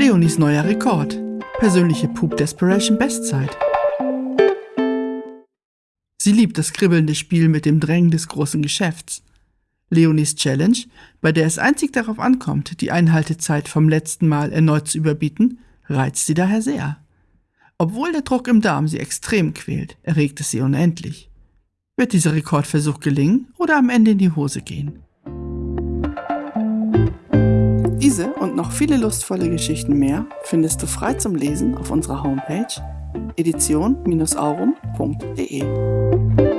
Leonis neuer Rekord. Persönliche Poop Desperation Bestzeit. Sie liebt das kribbelnde Spiel mit dem Drängen des großen Geschäfts. Leonis Challenge, bei der es einzig darauf ankommt, die Einhaltezeit vom letzten Mal erneut zu überbieten, reizt sie daher sehr. Obwohl der Druck im Darm sie extrem quält, erregt es sie unendlich. Wird dieser Rekordversuch gelingen oder am Ende in die Hose gehen? Diese und noch viele lustvolle Geschichten mehr findest du frei zum Lesen auf unserer Homepage edition-aurum.de.